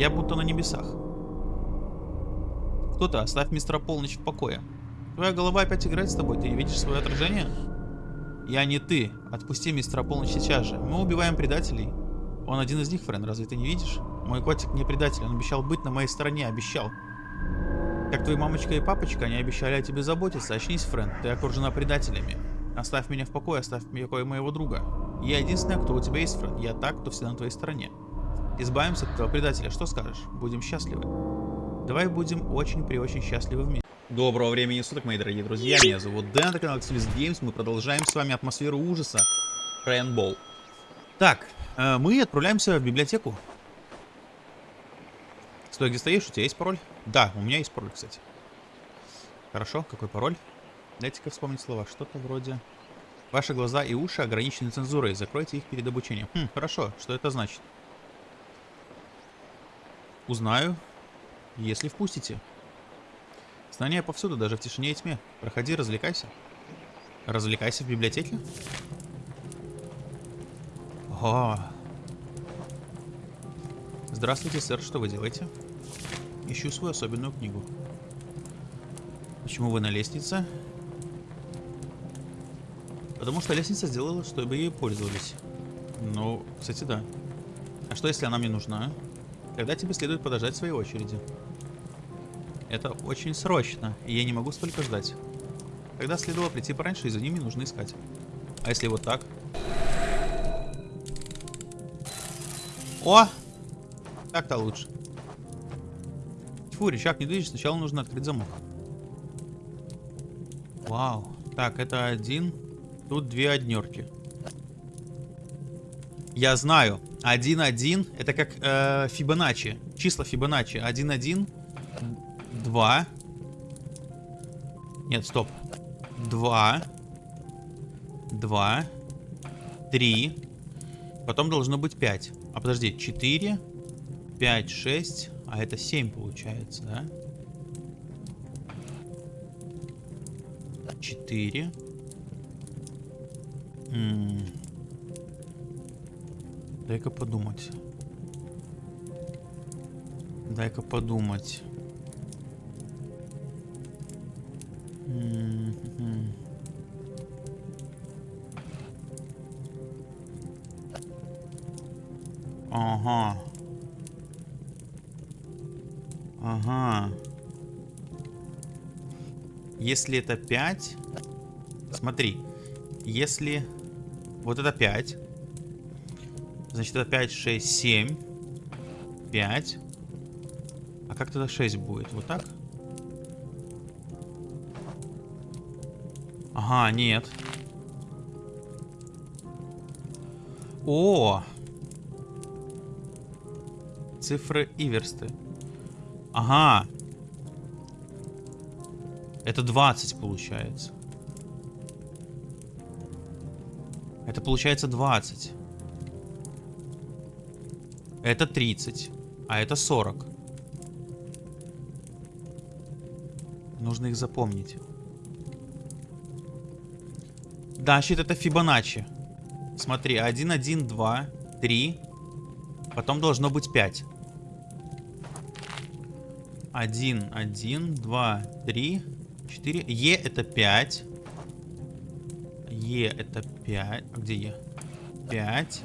Я будто на небесах. Кто-то, оставь мистера Полночь в покое. Твоя голова опять играет с тобой, ты видишь свое отражение? Я не ты. Отпусти мистера Полночь сейчас же. Мы убиваем предателей. Он один из них, Френ, разве ты не видишь? Мой котик не предатель, он обещал быть на моей стороне, обещал. Как твои мамочка и папочка, они обещали о тебе заботиться. Очнись, Френ, ты окружена предателями. Оставь меня в покое, оставь в покое моего друга. Я единственная, кто у тебя есть, Френ. Я так, кто всегда на твоей стороне. Избавимся от этого предателя, что скажешь? Будем счастливы. Давай будем очень при очень счастливы вместе. Доброго времени суток, мои дорогие друзья. Меня зовут Дэн, это канал Xviz Games. Мы продолжаем с вами атмосферу ужаса. Рейнбоу. Так, э, мы отправляемся в библиотеку. Стой, где стоишь? У тебя есть пароль? Да, у меня есть пароль, кстати. Хорошо, какой пароль? Дайте-ка вспомнить слова. Что-то вроде... Ваши глаза и уши ограничены цензурой. Закройте их перед обучением. Хм, хорошо. Что это значит? Узнаю, если впустите. Знания повсюду, даже в тишине и тьме. Проходи, развлекайся. Развлекайся в библиотеке? О. Здравствуйте, сэр, что вы делаете? Ищу свою особенную книгу. Почему вы на лестнице? Потому что лестница сделала, чтобы ей пользовались. Ну, кстати, да. А что, если она мне нужна? Тогда тебе следует подождать своей очереди. Это очень срочно, и я не могу столько ждать. Тогда следовало прийти пораньше, и за ними нужно искать. А если вот так? О! Так-то лучше. Тьфу, рычаг не движется, сначала нужно открыть замок. Вау. Так, это один. Тут две однерки. Я знаю. 1-1 это как э, Фибоначчи. Числа Фибоначчи. 1-1 2. Нет, стоп. 2. 2. 3. Потом должно быть 5. А подожди, 4, 5, 6. А это 7 получается, да? 4. Дай-ка подумать. Дай-ка подумать. Ага. Ага. Если это 5... Смотри. Если... Вот это 5. Значит, это 5, 6, 7. 5. А как тогда 6 будет? Вот так? Ага, нет. О! Цифры и версты. Ага. Это 20 получается. Это получается 20. Это 30. А это 40. Нужно их запомнить. Да, щит это Фибоначчи. Смотри, 1, 1, 2, 3. Потом должно быть 5. 1, 1, 2, 3, 4. Е это 5. Е это 5. А где Е? 5.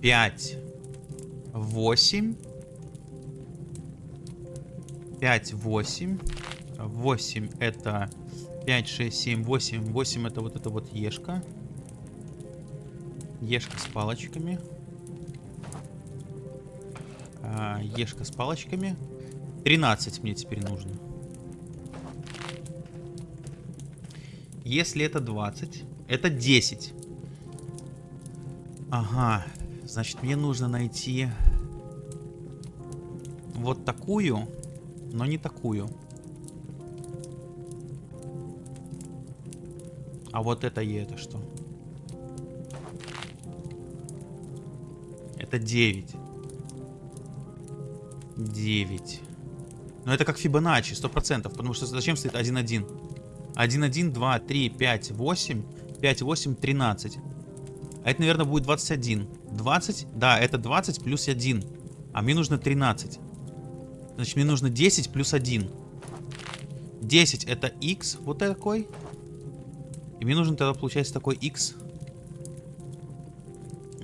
5. 8. 5, 8. 8 это 5, 6, 7, 8. 8 это вот это вот ешка. Ешка с палочками. А, ешка с палочками. 13 мне теперь нужно. Если это 20, это 10. Ага. Значит, мне нужно найти вот такую, но не такую. А вот это и это что? Это 9. 9. Но это как Фибоначчи, 100%. Потому что зачем стоит 1-1? 1-1, 2, 3, 5, 8. 5, 8, 13. А это, наверное, будет 21. 20? Да, это 20 плюс 1. А мне нужно 13. Значит, мне нужно 10 плюс 1. 10 это x, вот такой. И мне нужен тогда, получается, такой x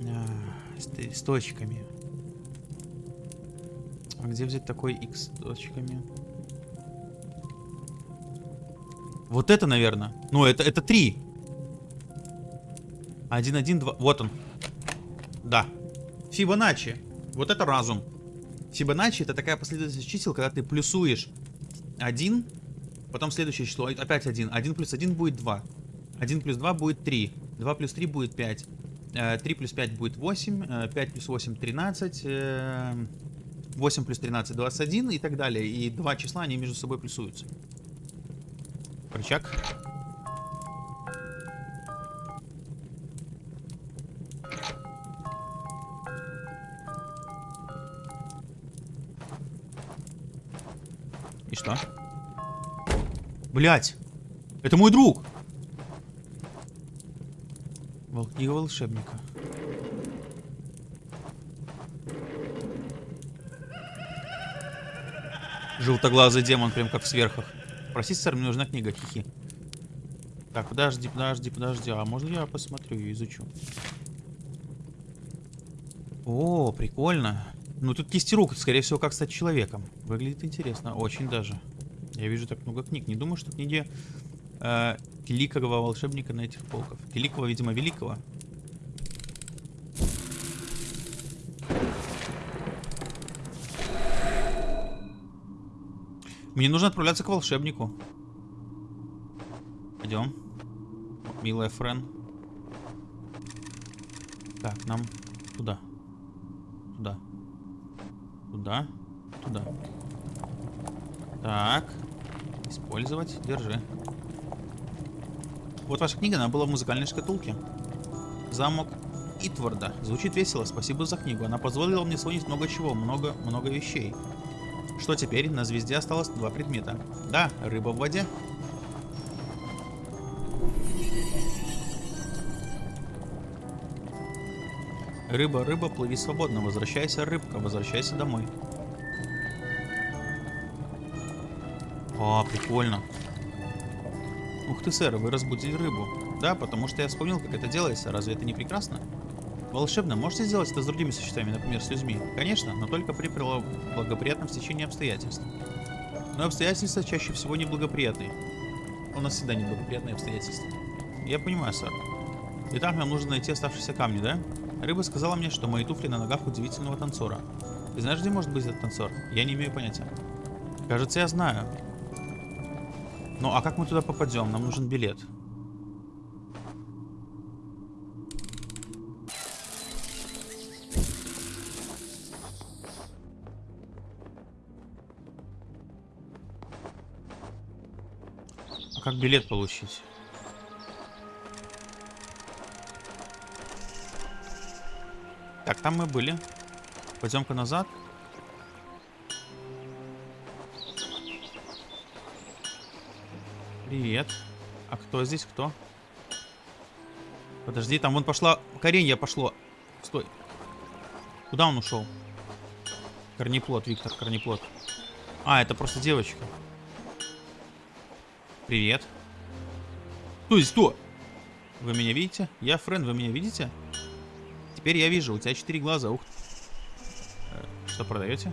а, с, с точками. А где взять такой x с точками? Вот это, наверное. Ну, это, это 3. 1, 1, 2. Вот он. Да. Фибоначчи. Вот это разум. Фибоначчи это такая последовательность чисел, когда ты плюсуешь 1, потом следующее число, опять 1. 1 плюс 1 будет 2. 1 плюс 2 будет 3. 2 плюс 3 будет 5. 3 плюс 5 будет 8. 5 плюс 8 13. 8 плюс 13 21 и так далее. И два числа, они между собой плюсуются. Рычаг. Блять! Это мой друг! Книга волшебника. Желтоглазый демон, прям как в сверхах. Простите, сэр, мне нужна книга, хихи. Так, подожди, подожди, подожди. А можно я посмотрю и изучу? О, прикольно. Ну, тут кисти рук, скорее всего, как стать человеком. Выглядит интересно, очень даже. Я вижу так много книг. Не думаю, что книги э, великого волшебника на этих полках. Великого, видимо, великого. Мне нужно отправляться к волшебнику. Пойдем. Милая Френ. Так, нам туда. Туда. Туда. Туда. Так. Использовать. Держи. Вот ваша книга, она была в музыкальной шкатулке. Замок Итварда. Звучит весело, спасибо за книгу. Она позволила мне вспомнить много чего, много-много вещей. Что теперь? На звезде осталось два предмета. Да, рыба в воде. Рыба, рыба, плыви свободно. Возвращайся, рыбка, возвращайся домой. О, прикольно. Ух ты, сэр, вы разбудили рыбу. Да, потому что я вспомнил, как это делается. Разве это не прекрасно? Волшебно, можете сделать это с другими существами, например, с людьми? Конечно, но только при благоприятном стечении обстоятельств. Но обстоятельства чаще всего неблагоприятные. У нас всегда неблагоприятные обстоятельства. Я понимаю, сэр. Итак, нам нужно найти оставшиеся камни, да? Рыба сказала мне, что мои туфли на ногах удивительного танцора. Ты знаешь, где может быть этот танцор? Я не имею понятия. Кажется, я знаю. Ну, а как мы туда попадем? Нам нужен билет. как билет получить? Так, там мы были. Пойдем-ка назад. Привет. А кто здесь? Кто? Подожди, там вон пошла... Коренья пошло. Стой. Куда он ушел? Корнеплод, Виктор, корнеплод. А, это просто девочка. Привет. Кто здесь кто? Вы меня видите? Я Френ, вы меня видите? Теперь я вижу, у тебя четыре глаза. Ух. Э, что продаете?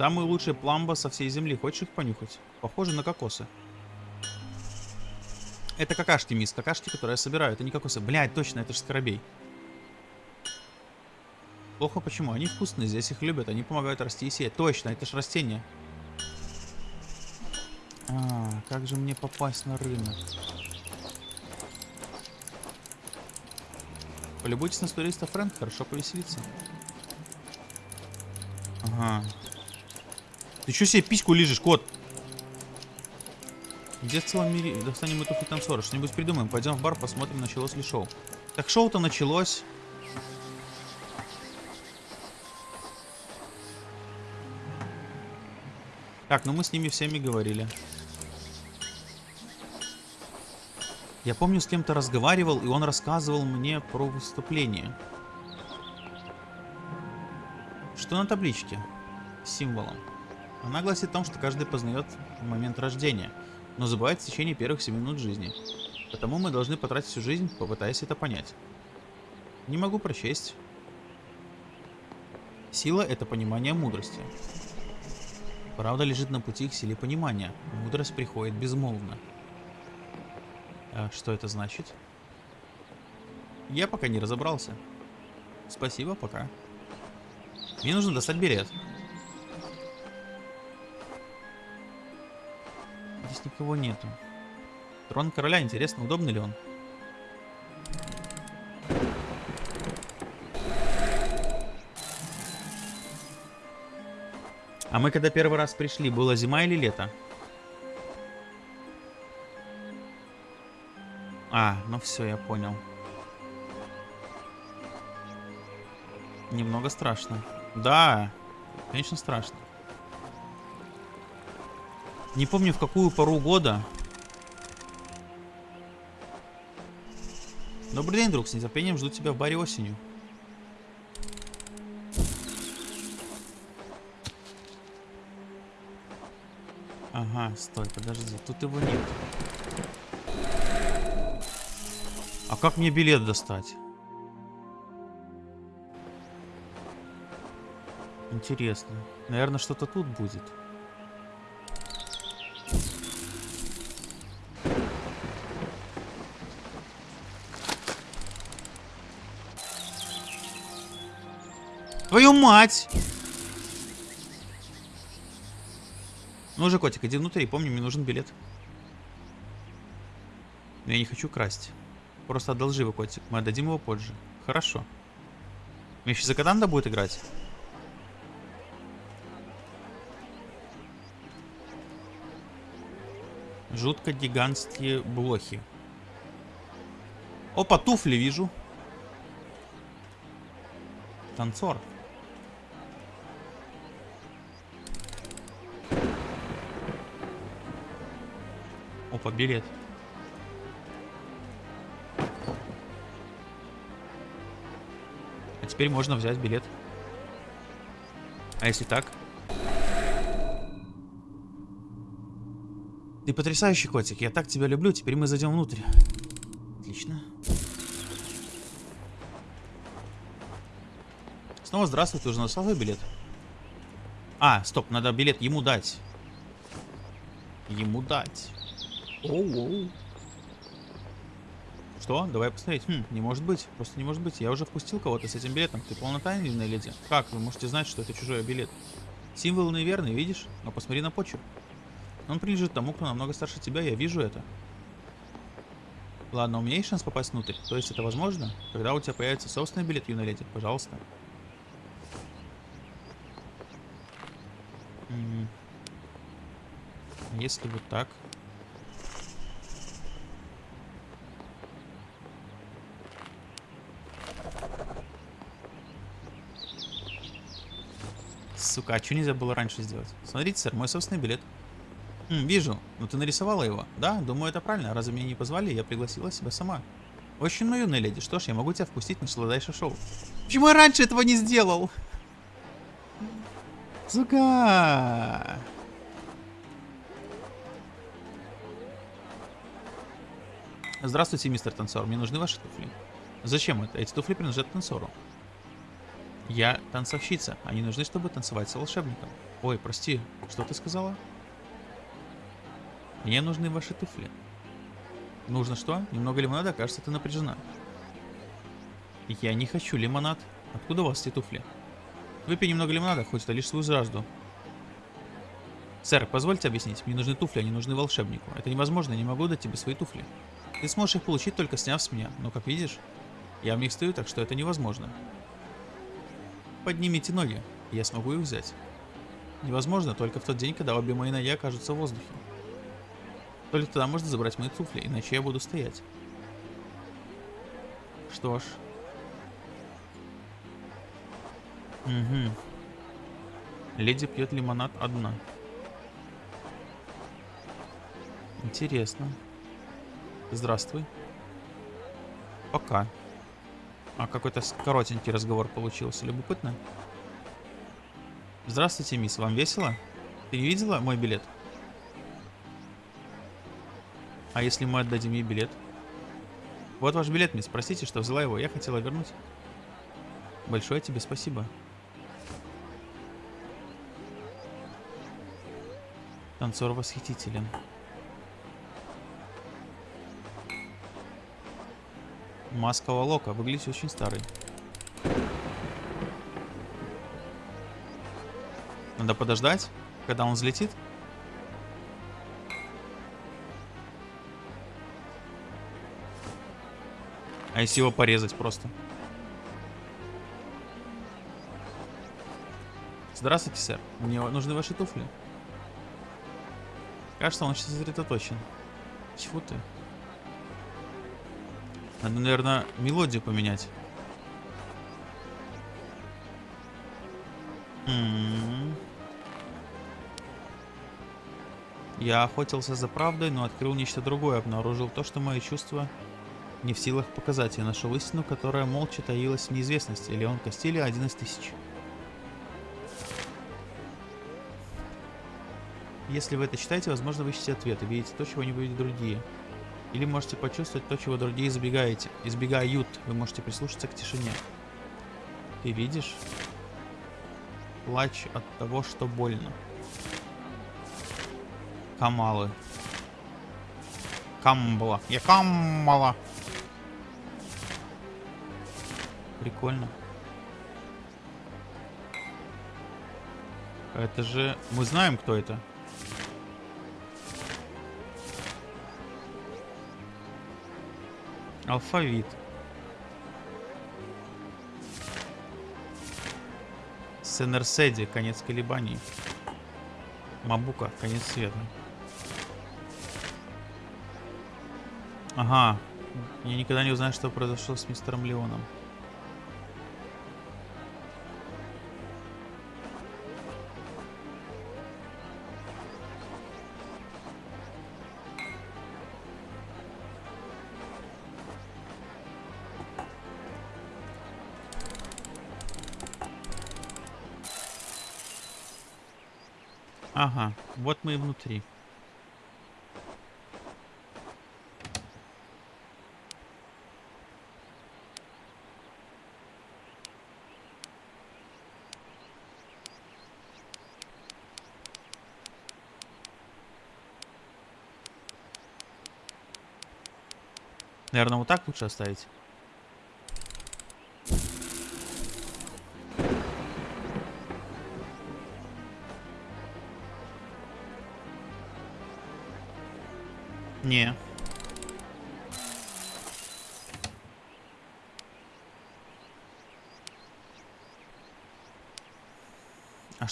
Самые лучшие пламба со всей земли. Хочешь их понюхать? Похоже на кокосы. Это какашки, мисс. Какашки, которые я собираю. Это не кокосы. Блядь, точно, это же скоробей. Плохо почему? Они вкусные, здесь их любят. Они помогают расти и сеять. Точно, это же растение. А, как же мне попасть на рынок? Полюбуйтесь на туриста Фрэнк, хорошо повеселиться. Ага. Ты что себе письку лежишь, кот? Где в целом мире достанем эту танцора? Что-нибудь придумаем. Пойдем в бар, посмотрим, началось ли шоу. Так шоу-то началось. Так, ну мы с ними всеми говорили. Я помню, с кем-то разговаривал, и он рассказывал мне про выступление. Что на табличке? С символом. Она гласит о том, что каждый познает момент рождения, но забывает в течение первых 7 минут жизни. Потому мы должны потратить всю жизнь, попытаясь это понять. Не могу прочесть. Сила — это понимание мудрости. Правда лежит на пути к силе понимания. Мудрость приходит безмолвно. А что это значит? Я пока не разобрался. Спасибо, пока. Мне нужно достать билет. Здесь никого нету. Трон короля, интересно, удобный ли он? А мы когда первый раз пришли, было зима или лето? А, ну все, я понял. Немного страшно. Да, конечно страшно. Не помню в какую пору года. Добрый день, друг. С нетерпением жду тебя в баре осенью. Ага, стой, подожди. Тут его нет. А как мне билет достать? Интересно. Наверное, что-то тут будет. Твою мать! Ну уже, котик, иди внутрь и помни, мне нужен билет. Но я не хочу красть. Просто одолжи его, котик. Мы отдадим его позже. Хорошо. Мне сейчас за Катанда будет играть? Жутко гигантские блохи. Опа, туфли вижу. Танцор. Опа, билет. А теперь можно взять билет. А если так? Ты потрясающий котик, я так тебя люблю, теперь мы зайдем внутрь. Отлично. Снова здравствуй, ты уже свой билет? А, стоп, надо билет ему дать. Ему дать. Оу-оу. Что? Давай посмотреть. Хм, не может быть. Просто не может быть. Я уже впустил кого-то с этим билетом. Ты полнотайный леди. Как? Вы можете знать, что это чужой билет. Символ неверный, видишь? Но посмотри на почерк. Он принадлежит тому, кто намного старше тебя. Я вижу это. Ладно, у меня есть шанс попасть внутрь. То есть это возможно? Когда у тебя появится собственный билет, юная леди, пожалуйста. Если вот так. Сука, а что нельзя было раньше сделать? Смотрите, сэр, мой собственный билет. Хм, вижу. Ну ты нарисовала его. Да, думаю, это правильно. Разве меня не позвали? Я пригласила себя сама. Очень ну, юная леди. Что ж, я могу тебя впустить на сладайшее шоу. Почему я раньше этого не сделал? Сука! Здравствуйте, мистер танцор. Мне нужны ваши туфли. Зачем это? Эти туфли принадлежат танцору. Я танцовщица. Они нужны, чтобы танцевать с волшебником. Ой, прости, что ты сказала? Мне нужны ваши туфли. Нужно что? Немного лимонада? Кажется, ты напряжена. Я не хочу лимонад. Откуда у вас эти туфли? Выпей немного лимонада, хоть это лишь свою жажду. Сэр, позвольте объяснить. Мне нужны туфли, они нужны волшебнику. Это невозможно, я не могу дать тебе свои туфли. Ты сможешь их получить, только сняв с меня. Но, как видишь, я в них стою, так что это невозможно. Поднимите ноги, я смогу их взять. Невозможно только в тот день, когда обе мои ноги окажутся в воздухе. Только тогда можно забрать мои туфли, иначе я буду стоять. Что ж. Угу. Леди пьет лимонад одна. Интересно. Здравствуй. Пока. А какой-то коротенький разговор получился. Любопытно. Здравствуйте, мисс. Вам весело? Ты не видела мой билет? А если мы отдадим ей билет? Вот ваш билет, мисс. Простите, что взяла его. Я хотела вернуть. Большое тебе спасибо. Танцор восхитителен. Маска Лока. Выглядит очень старый. Надо подождать, когда он взлетит. А если его порезать просто? Здравствуйте, сэр. Мне нужны ваши туфли. Кажется, он сейчас сосредоточен. Чего ты? Надо, наверное, мелодию поменять. М -м -м. Я охотился за правдой, но открыл нечто другое. Обнаружил то, что мои чувства не в силах показать. Я нашел истину, которая молча таилась в неизвестности. Леон Кастилья один из тысяч. Если вы это читаете, возможно, вы ищете ответы, видите то, чего не видят другие. Или можете почувствовать то, чего другие избегаете, избегают. Вы можете прислушаться к тишине. Ты видишь? Плач от того, что больно. Камалы. Камбала. Я каммала. Прикольно. Это же... Мы знаем, кто это. Алфавит. Сенерседи, конец колебаний. Мабука, конец света. Ага. Я никогда не узнаю, что произошло с мистером Леоном. Ага, вот мы и внутри. Наверное, вот так лучше оставить.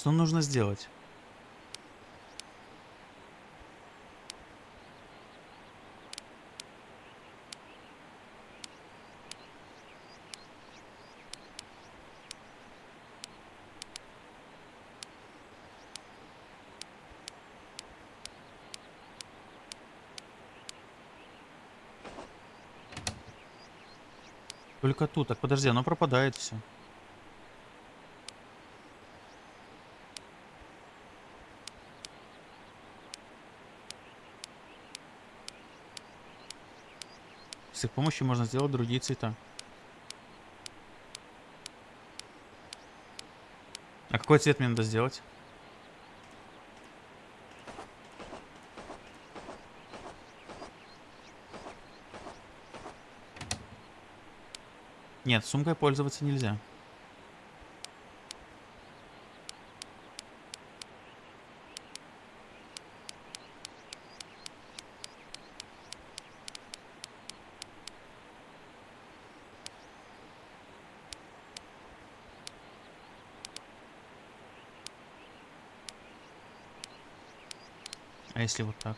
Что нужно сделать? Только тут. Так подожди, оно пропадает все. С их помощью можно сделать другие цвета. А какой цвет мне надо сделать? Нет, сумкой пользоваться нельзя. Если вот так?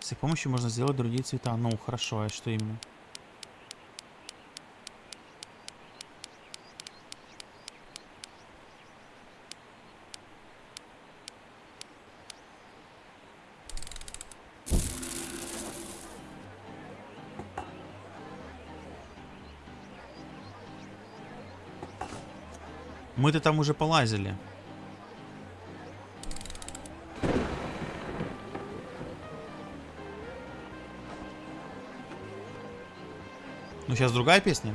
С их помощью можно сделать другие цвета. Ну, хорошо, а что именно? Мы-то там уже полазили. Ну, сейчас другая песня.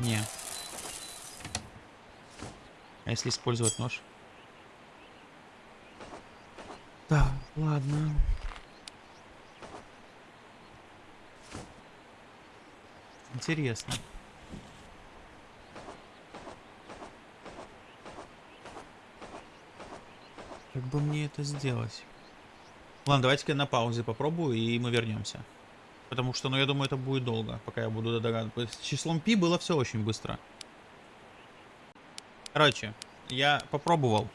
Не. А если использовать нож? Да, ладно. Интересно. Как бы мне это сделать? Ладно, давайте-ка на паузе попробую, и мы вернемся. Потому что, ну, я думаю, это будет долго, пока я буду догадываться. С числом пи было все очень быстро. Короче, я попробовал.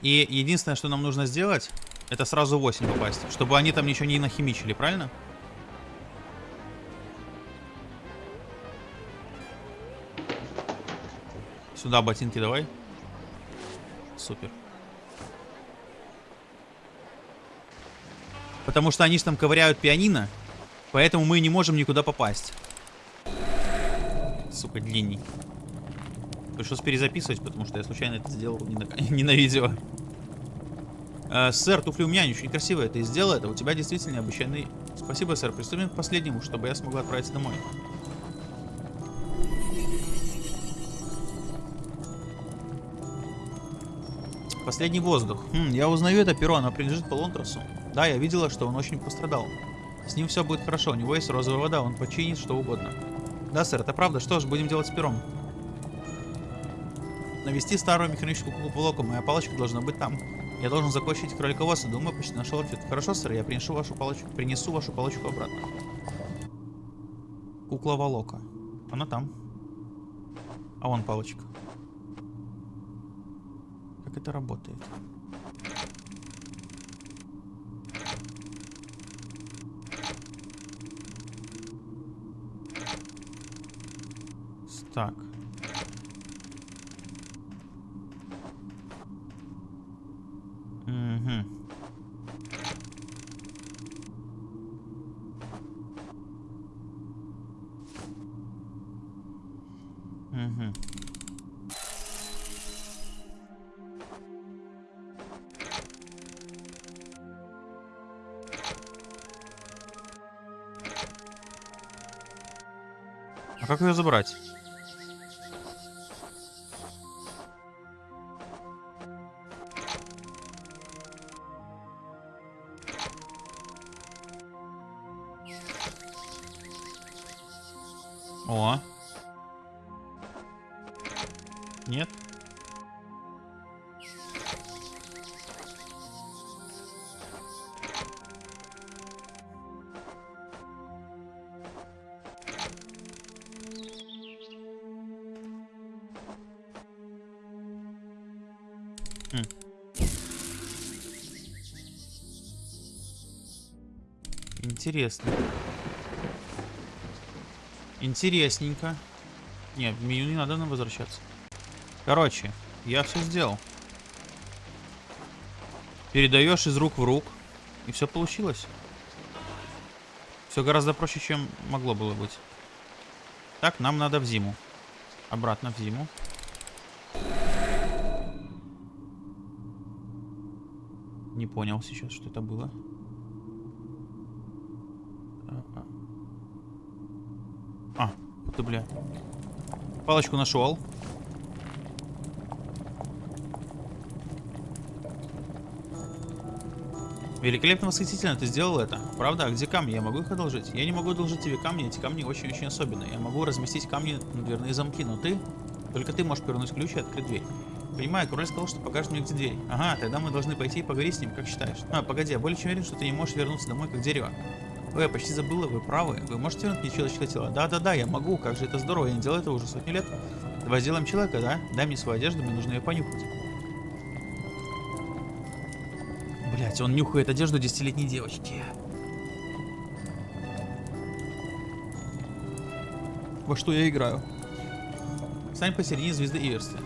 И единственное, что нам нужно сделать, это сразу 8 попасть. Чтобы они там ничего не нахимичили, правильно? Сюда ботинки давай. Супер. Потому что они же там ковыряют пианино. Поэтому мы не можем никуда попасть. Сука, длинней. Пришлось перезаписывать, потому что я случайно это сделал не на, не на видео. Э, сэр, туфли у меня, они очень красивые. Ты сделал это, у тебя действительно необычайный... Спасибо, сэр. Приступим к последнему, чтобы я смогла отправиться домой. Последний воздух. Хм, я узнаю это перо, оно принадлежит Полонтросу. Да, я видела, что он очень пострадал. С ним все будет хорошо, у него есть розовая вода, он починит что угодно. Да, сэр, это правда. Что ж, будем делать с пером. Навести старую механическую куклу Полоку. Моя палочка должна быть там. Я должен закончить кроликовоса. Думаю, почти нашел ответ. Хорошо, сэр, я принесу вашу палочку, принесу вашу палочку обратно. Кукла Волока. Она там. А вон палочка. Это работает? Так. А как ее забрать? Интересно. Интересненько. Нет, в меню не надо нам возвращаться. Короче, я все сделал. Передаешь из рук в рук. И все получилось. Все гораздо проще, чем могло было быть. Так, нам надо в зиму. Обратно в зиму. Не понял сейчас, что это было. А, ты, бля. Палочку нашел. Великолепно восхитительно ты сделал это. Правда? А где камни? Я могу их одолжить? Я не могу одолжить тебе камни, эти камни очень-очень особенные. Я могу разместить камни на дверные замки, но ты... Только ты можешь повернуть ключ и открыть дверь. Понимаю, король сказал, что покажет мне, где дверь. Ага, тогда мы должны пойти и поговорить с ним, как считаешь? А, погоди, я более чем уверен, что ты не можешь вернуться домой, как дерево. Ой, я почти забыла, вы правы. Вы можете вернуть мне человеческое тело? Да-да-да, я могу, как же это здорово, я не делал этого уже сотни лет. Давай сделаем человека, да? Дай мне свою одежду, мне нужно ее понюхать. Блять, он нюхает одежду десятилетней девочки. Во что я играю? Стань посередине звезды Иверсли.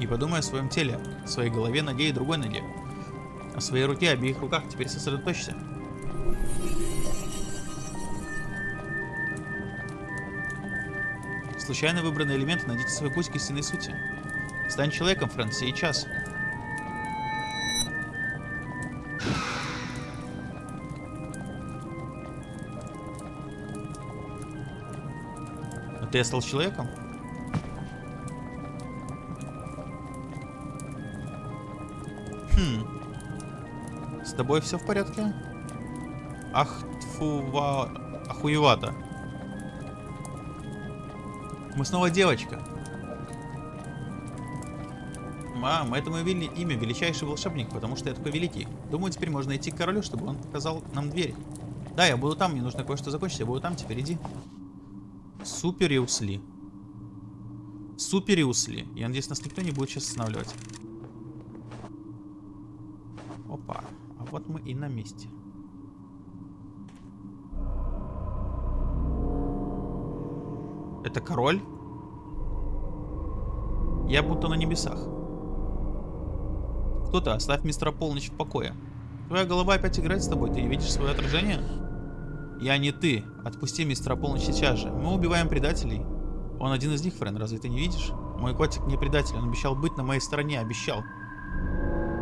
И подумай о своем теле, своей голове, ноге и другой ноге. В своей руке, а обеих руках. Теперь сосредоточься. Случайно выбранные элементы найдите свой путь к истинной сути. Стань человеком, Фрэнк, сейчас. Но ты стал человеком? Тобой все в порядке? Ах, тфува... Охуевато. Мы снова девочка. Мам, это мое вели... имя, величайший волшебник, потому что я такой великий. Думаю, теперь можно идти к королю, чтобы он показал нам дверь. Да, я буду там, мне нужно кое-что закончить, я буду там, теперь иди. Супериусли. Супериусли. Я надеюсь, нас никто не будет сейчас останавливать. Опа. Вот мы и на месте. Это король? Я будто на небесах. Кто-то, оставь мистера Полночь в покое. Твоя голова опять играет с тобой, ты не видишь свое отражение? Я не ты. Отпусти мистера Полночь сейчас же. Мы убиваем предателей. Он один из них, Френ, разве ты не видишь? Мой котик не предатель, он обещал быть на моей стороне, обещал.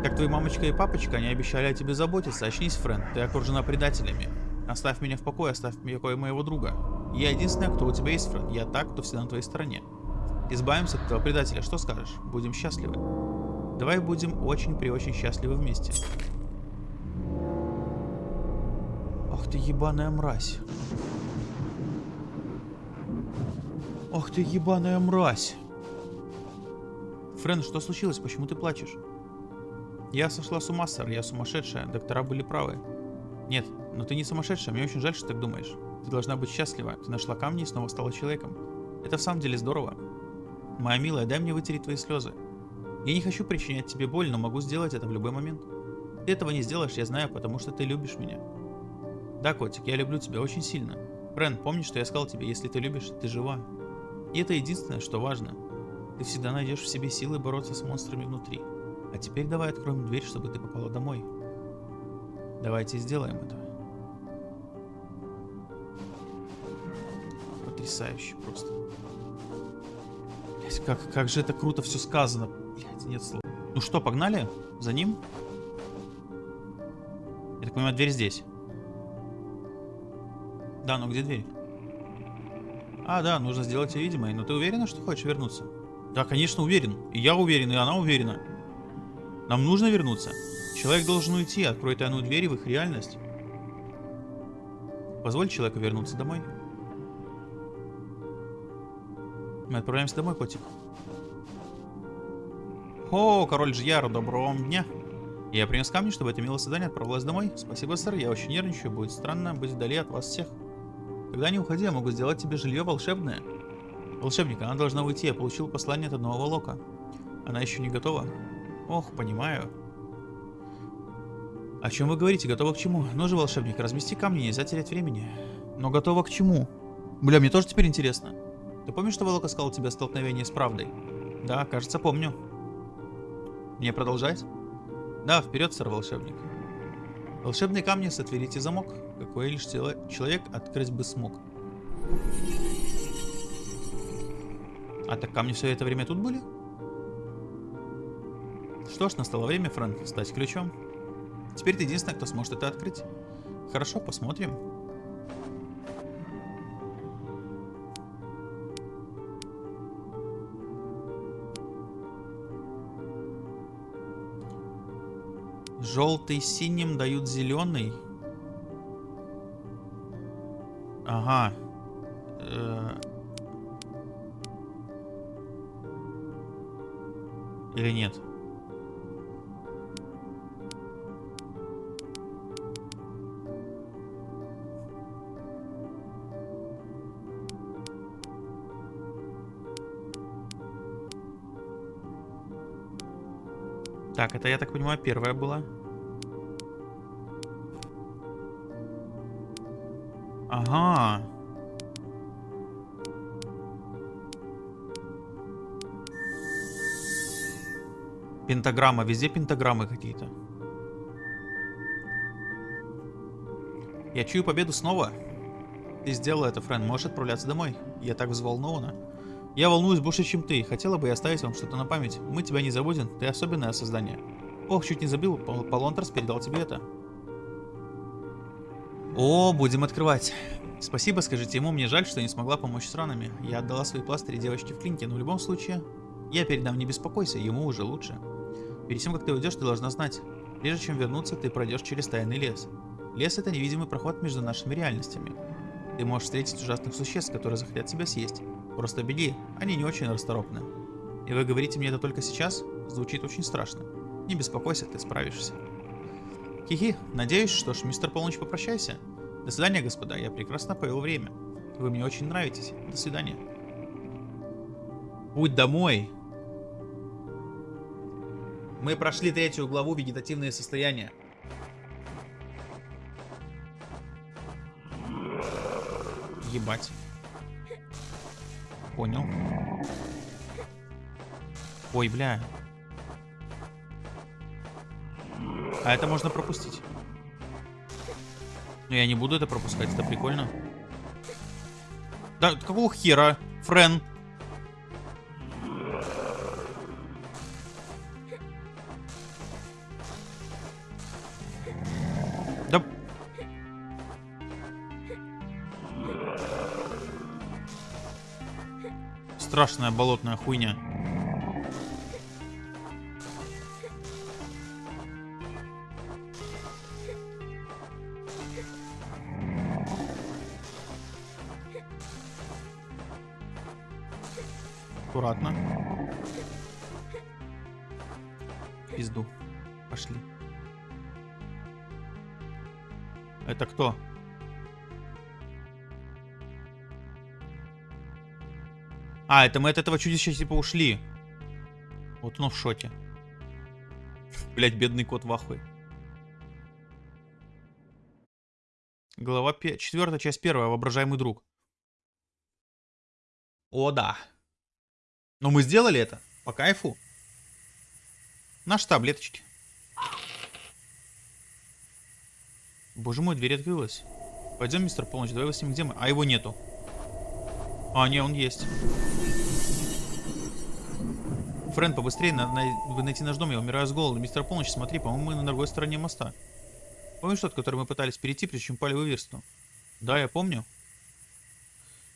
Как твои мамочка и папочка, они обещали о тебе заботиться. Очнись, Френ, ты окружена предателями. Оставь меня в покое, оставь в покое моего друга. Я единственная, кто у тебя есть, Френ. Я так, кто всегда на твоей стороне. Избавимся от этого предателя. Что скажешь? Будем счастливы. Давай будем очень при очень счастливы вместе. Ах ты ебаная мразь. Ах ты ебаная мразь. Френ, что случилось? Почему ты плачешь? Я сошла с ума, сэр. Я сумасшедшая. Доктора были правы. Нет, но ты не сумасшедшая. Мне очень жаль, что так думаешь. Ты должна быть счастлива. Ты нашла камни и снова стала человеком. Это в самом деле здорово. Моя милая, дай мне вытереть твои слезы. Я не хочу причинять тебе боль, но могу сделать это в любой момент. Ты этого не сделаешь, я знаю, потому что ты любишь меня. Да, котик, я люблю тебя очень сильно. Френ, помни, что я сказал тебе, если ты любишь, ты жива. И это единственное, что важно. Ты всегда найдешь в себе силы бороться с монстрами внутри. А теперь давай откроем дверь, чтобы ты попала домой. Давайте сделаем это. Потрясающе просто. Блять, как, как же это круто все сказано. Блять, нет слов. Ну что, погнали? За ним? Я так понимаю, дверь здесь. Да, ну где дверь? А, да, нужно сделать ее видимой. Но ты уверена, что хочешь вернуться? Да, конечно, уверен. И я уверен, и она уверена. Нам нужно вернуться. Человек должен уйти, открой тайную дверь в их реальность. Позволь человеку вернуться домой. Мы отправляемся домой, котик. О, король Жьяр, доброго вам дня. Я принес камни, чтобы это милое задание отправилось домой. Спасибо, сэр, я очень нервничаю, будет странно быть вдали от вас всех. Когда не уходи, я могу сделать тебе жилье волшебное. Волшебник, она должна уйти, я получил послание от одного волока. Она еще не готова. Ох, понимаю. О чем вы говорите? Готова к чему? Ну же, волшебник, размести камни, нельзя терять времени. Но готова к чему? Бля, мне тоже теперь интересно. Ты помнишь, что Волок сказал тебе столкновение с правдой? Да, кажется, помню. Мне продолжать? Да, вперед, сэр волшебник. Волшебные камни сотворите замок, какой лишь человек открыть бы смог. А так камни все это время тут были? Что ж, настало время, Фрэнк, стать ключом. Теперь ты единственный, кто сможет это открыть. Хорошо, посмотрим. Желтый синим дают зеленый. Ага. Э Или нет? Так, это, я так понимаю, первая была. Ага. Пентаграмма. Везде пентаграммы какие-то. Я чую победу снова. Ты сделала это, Френ. Можешь отправляться домой. Я так взволнована. Я волнуюсь больше, чем ты. Хотела бы я оставить вам что-то на память. Мы тебя не забудем, ты особенное создание. Ох, чуть не забыл, Пол Полонтерс передал тебе это. О, будем открывать. Спасибо, скажите ему, мне жаль, что не смогла помочь с ранами. Я отдала свои пластыри девочке в клинике, но в любом случае, я передам, не беспокойся, ему уже лучше. Перед тем, как ты уйдешь, ты должна знать, прежде чем вернуться, ты пройдешь через тайный лес. Лес — это невидимый проход между нашими реальностями. Ты можешь встретить ужасных существ, которые захотят тебя съесть. Просто беги, они не очень расторопны. И вы говорите мне это только сейчас? Звучит очень страшно. Не беспокойся, ты справишься. Хихи, надеюсь, что ж, мистер Полночь, попрощайся. До свидания, господа, я прекрасно провел время. Вы мне очень нравитесь. До свидания. Путь домой. Мы прошли третью главу «Вегетативные состояния». Ебать. Понял. Ой, бля. А это можно пропустить. Но я не буду это пропускать, это прикольно. Да, какого хера, Френ? Страшная болотная хуйня. А, это мы от этого чудища типа ушли. Вот оно в шоке. Блять, бедный кот в ахуе. Глава 5. Четвертая часть первая. Воображаемый друг. О, да. Но мы сделали это. По кайфу. Наши таблеточки. Боже мой, дверь открылась. Пойдем, мистер Полночь, давай выясним, где мы. А его нету. А, не, он есть. Френ, побыстрее, надо найти наш дом, я умираю с голоду. Мистер Полночь, смотри, по-моему, мы на другой стороне моста. Помнишь тот, который мы пытались перейти, прежде чем пали в Иверсту? Да, я помню.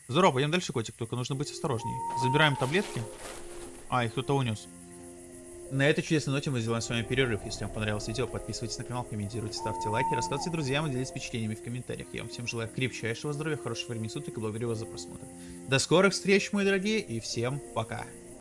Здорово, пойдем дальше, котик, только нужно быть осторожней. Забираем таблетки. А, их кто-то унес. На этой чудесной ноте мы сделаем с вами перерыв. Если вам понравилось видео, подписывайтесь на канал, комментируйте, ставьте лайки, рассказывайте друзьям и делитесь впечатлениями в комментариях. Я вам всем желаю крепчайшего здоровья, хорошего времени суток и благодарю вас за просмотр. До скорых встреч, мои дорогие, и всем пока.